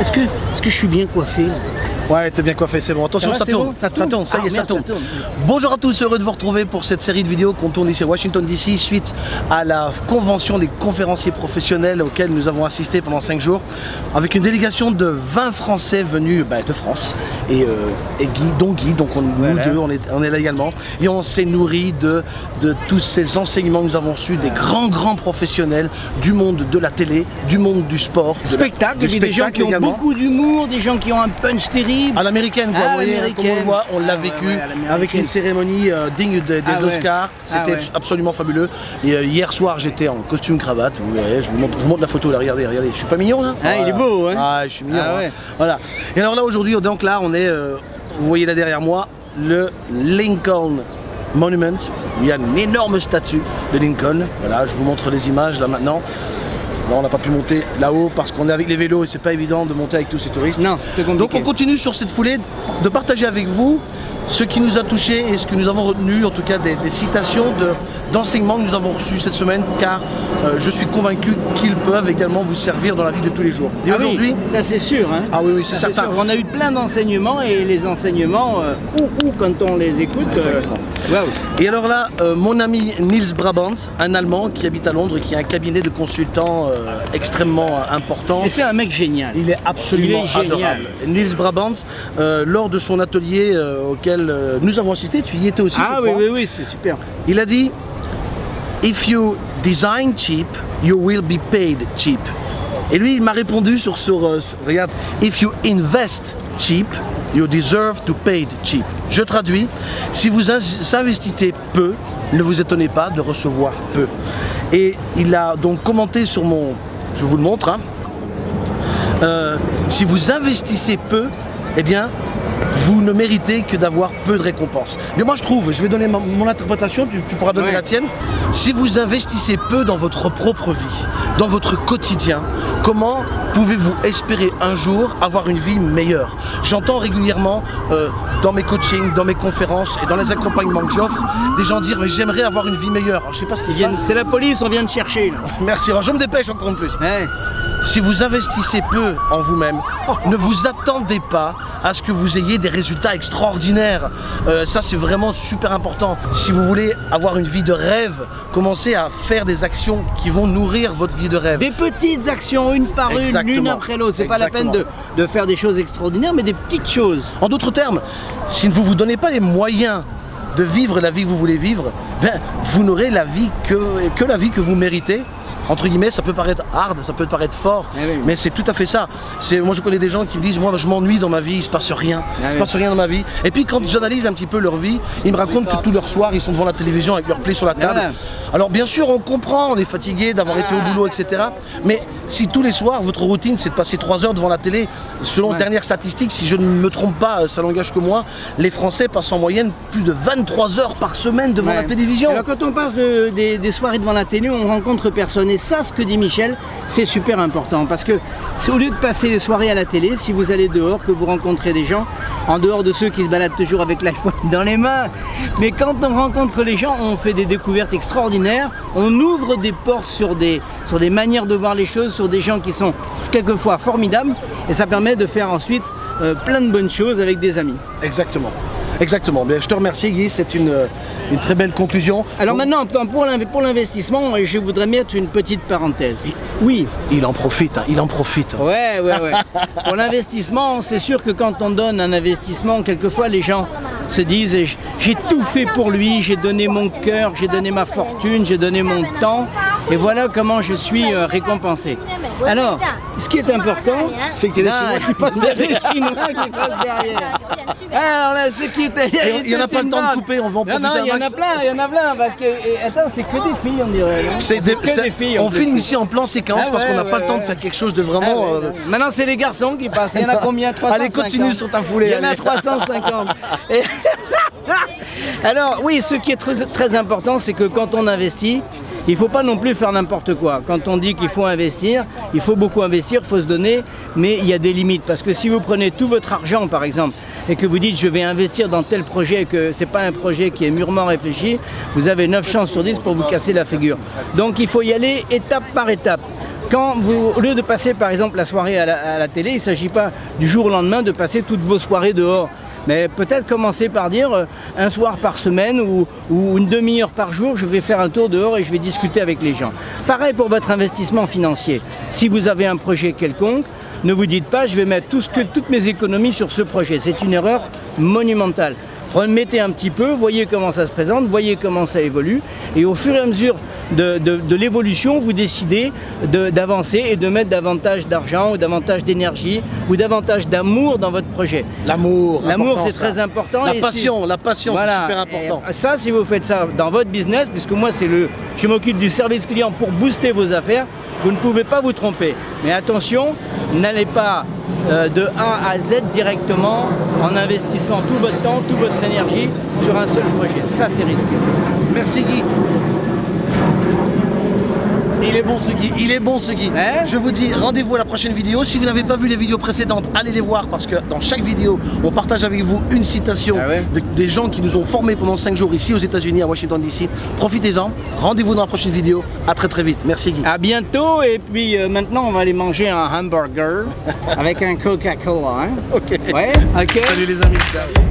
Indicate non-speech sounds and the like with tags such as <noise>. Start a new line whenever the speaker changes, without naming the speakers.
Est-ce que, je suis bien coiffé
Ouais, t'es bien coiffé, c'est bon. Attention, ça, tourne. ça, tourne. ça y est,
ah,
ça, tourne. Bonjour à tous, heureux de vous retrouver pour cette série de vidéos qu'on tourne ici à Washington DC suite à la convention des conférenciers professionnels auxquels nous avons assisté pendant 5 jours avec une délégation de 20 Français venus bah, de France et, euh, et, Guy, dont Guy, donc on, nous deux, on est, on est, là également et on s'est nourri de, de tous ces enseignements que nous avons reçus des grands, grands professionnels du monde de la télé, du monde du sport,
du spectacle, du spectacle des gens qui ont beaucoup d'humour, des gens qui ont un punch terrible
à l'américaine, quoi. vous voyez, comme on le voit, on l'a vécu avec une cérémonie euh, digne des ah Oscars. Ah C'était absolument fabuleux. Et euh, hier soir, j'étais en costume cravate. Vous voyez, je vous montre, je vous montre la photo là. Regardez, regardez. Je suis pas mignon là
Ah, il est beau, hein
Ah, je suis mignon. Ah, hein. Voilà. Et alors là, aujourd'hui, donc là, on est, euh, vous voyez là derrière moi, le Lincoln Monument. il y a une énorme statue de Lincoln. Voilà, je vous montre les images là maintenant. Là, on n'a pas pu monter là-haut parce qu'on est avec les vélos et c'est pas évident de monter avec tous ces touristes.
Non, c'est compliqué.
Donc on continue sur cette foulée de partager avec vous ce qui nous a touché et ce que nous avons retenu, en tout cas des, citations d'enseignements que nous avons reçus cette semaine, car euh, je suis convaincu qu'ils peuvent également vous servir dans la vie de tous les jours.
Et ah aujourd'hui, ça c'est sûr. Hein.
Ah oui, oui, c'est certain.
On a eu plein d'enseignements et les enseignements, euh, ou, quand on les écoute. Euh,
et alors là, mon ami Niels Brabant, un Allemand qui habite à Londres, qui a un cabinet de consultants extrêmement important.
Et c'est un mec génial.
Il est absolument Il est adorable. Niels Brabant, lors de son atelier auquel euh, nous avons assisté, tu y étais aussi.
Ah oui, oui, oui, c'était super.
Il a dit If you design cheap, you will be paid cheap. Et lui, il m'a répondu sur, sur euh, regarde, If you invest cheap, you deserve to pay cheap. Je traduis, si vous investissez peu, ne vous étonnez pas de recevoir peu. Et il a donc commenté sur mon, je vous le montre, hein. euh, si vous investissez peu, eh bien, vous ne méritez que d'avoir peu de récompenses. Mais moi je trouve, je vais donner mon interprétation, tu, pourras donner la tienne. Si vous investissez peu dans votre propre vie, dans votre quotidien, comment pouvez-vous espérer un jour avoir une vie meilleure? J'entends régulièrement euh, dans mes coachings, dans mes conférences et dans les accompagnements que j'offre, des gens dire mais j'aimerais avoir une vie meilleure. je sais pas ce qui
C'est la police, on vient de chercher.
Merci, alors je me dépêche encore une plus. Si vous investissez peu en vous-même, ne vous attendez pas à ce que vous ayez des résultats extraordinaires. Euh, ça, c'est vraiment super important. Si vous voulez avoir une vie de rêve, commencez à faire des actions qui vont nourrir votre vie de rêve.
Des petites actions, une par une, l'une après l'autre. C'est pas la peine de, de faire des choses extraordinaires, mais des petites choses.
En d'autres termes, si vous ne vous donnez pas les moyens de vivre la vie que vous voulez vivre, ben, vous n'aurez la vie que, que la vie que vous méritez entre guillemets, ça peut paraître hard, ça peut paraître fort, eh mais c'est tout à fait ça. Moi je connais des gens qui me disent, moi je m'ennuie dans ma vie, il se passe rien, il il se passe rien dans ma vie. Et puis quand j'analyse un petit peu leur vie, ils me racontent que tous leurs soirs ils sont devant la télévision avec leurs plaies sur la table. Alors bien sûr on comprend, on est fatigué d'avoir été au boulot, etc. Mais si tous les soirs votre routine c'est de passer 3 heures devant la télé, selon les dernières statistiques, si je ne me trompe pas, ça n'engage que moi, les Français passent en moyenne plus de 23 heures par semaine devant la télévision.
Alors quand on passe des, soirées devant la télé, on rencontre personne. Et ça, ce que dit Michel, c'est super important. Parce que au lieu de passer les soirées à la télé, si vous allez dehors, que vous rencontrez des gens, en dehors de ceux qui se baladent toujours avec l'iPhone <laughs> dans les mains, mais quand on rencontre les gens, on fait des découvertes extraordinaires, on ouvre des portes sur des, sur des manières de voir les choses, sur des gens qui sont quelquefois formidables, et ça permet de faire ensuite euh, plein de bonnes choses avec des amis.
Exactement. Exactement. Bien, je te remercie Guy, c'est une, une, très belle conclusion.
Alors maintenant, pour l'investissement, je voudrais mettre une petite parenthèse.
Oui. Il en profite, hein, il en profite.
Ouais, ouais, ouais. pour l'investissement, c'est sûr que quand on donne un investissement, quelquefois les gens se disent j'ai tout fait pour lui, j'ai donné mon cœur, j'ai donné ma fortune, j'ai donné mon temps et voilà comment je suis euh, récompensé. Alors, ce qui est important,
c'est qu'il y a des Chinois qui passent derrière.
Des Chinois qui passent derrière. Alors là, ce qui est...
Il n'y en a pas le temps de couper, on va en profiter
Non, non, il y en a plein, il y en a plein, parce que... attends, c'est que des filles, on dirait.
C'est des, des, filles. On filme ici en plan séquence ah parce qu'on n'a pas le temps de faire quelque chose de vraiment... Ah
euh, Maintenant, c'est les garçons qui passent. Il y en a combien 350
Allez, continue sur ta foulée.
Il y en a 350. <laughs> <laughs> Alors, oui, ce qui est très, très important, c'est que quand on investit, il ne faut pas non plus faire n'importe quoi. Quand on dit qu'il faut investir, il faut beaucoup investir, il faut se donner, mais il y a des limites. Parce que si vous prenez tout votre argent, par exemple, et que vous dites je vais investir dans tel projet et que ce n'est pas un projet qui est mûrement réfléchi, vous avez 9 chances sur 10 pour vous casser la figure. Donc il faut y aller étape par étape. Quand vous, au lieu de passer par exemple la soirée à la, télé, il ne s'agit pas du jour au lendemain de passer toutes vos soirées dehors. Mais peut-être commencer par dire euh, un soir par semaine ou, ou une demi-heure par jour, je vais faire un tour dehors et je vais discuter avec les gens. Pareil pour votre investissement financier. Si vous avez un projet quelconque, ne vous dites pas je vais mettre tout ce que, toutes mes économies sur ce projet. C'est une erreur monumentale. Remettez un petit peu, voyez comment ça se présente, voyez comment ça évolue, et au fur et à mesure de, de- de l'évolution, vous décidez de- d'avancer et de mettre davantage d'argent ou davantage d'énergie ou davantage d'amour dans votre projet.
L'amour.
L'amour, c'est très important.
La
et
passion, la passion, c'est super important.
Et ça, si vous faites ça dans votre business, puisque moi, c'est le, je m'occupe du service client pour booster vos affaires, vous ne pouvez pas vous tromper. Mais attention, n'allez pas euh, de A à Z directement en investissant tout votre temps, toute votre énergie sur un seul projet. Ça, c'est risqué.
Merci Guy. Il est bon ce Guy, il est bon ce Guy.
Hein
Je vous dis rendez-vous à la prochaine vidéo. Si vous n'avez pas vu les vidéos précédentes, allez les voir parce que dans chaque vidéo, on partage avec vous une citation
Ah ouais
de- des gens qui nous ont formés pendant 5 jours ici aux États-Unis, à Washington DC. Profitez-en. Rendez-vous dans la prochaine vidéo. À très très vite. Merci Guy.
À bientôt. Et puis euh, maintenant, on va aller manger un hamburger <laughs> avec un Coca-Cola. Hein
Ok.
Ouais, ok.
Salut les amis. Ciao.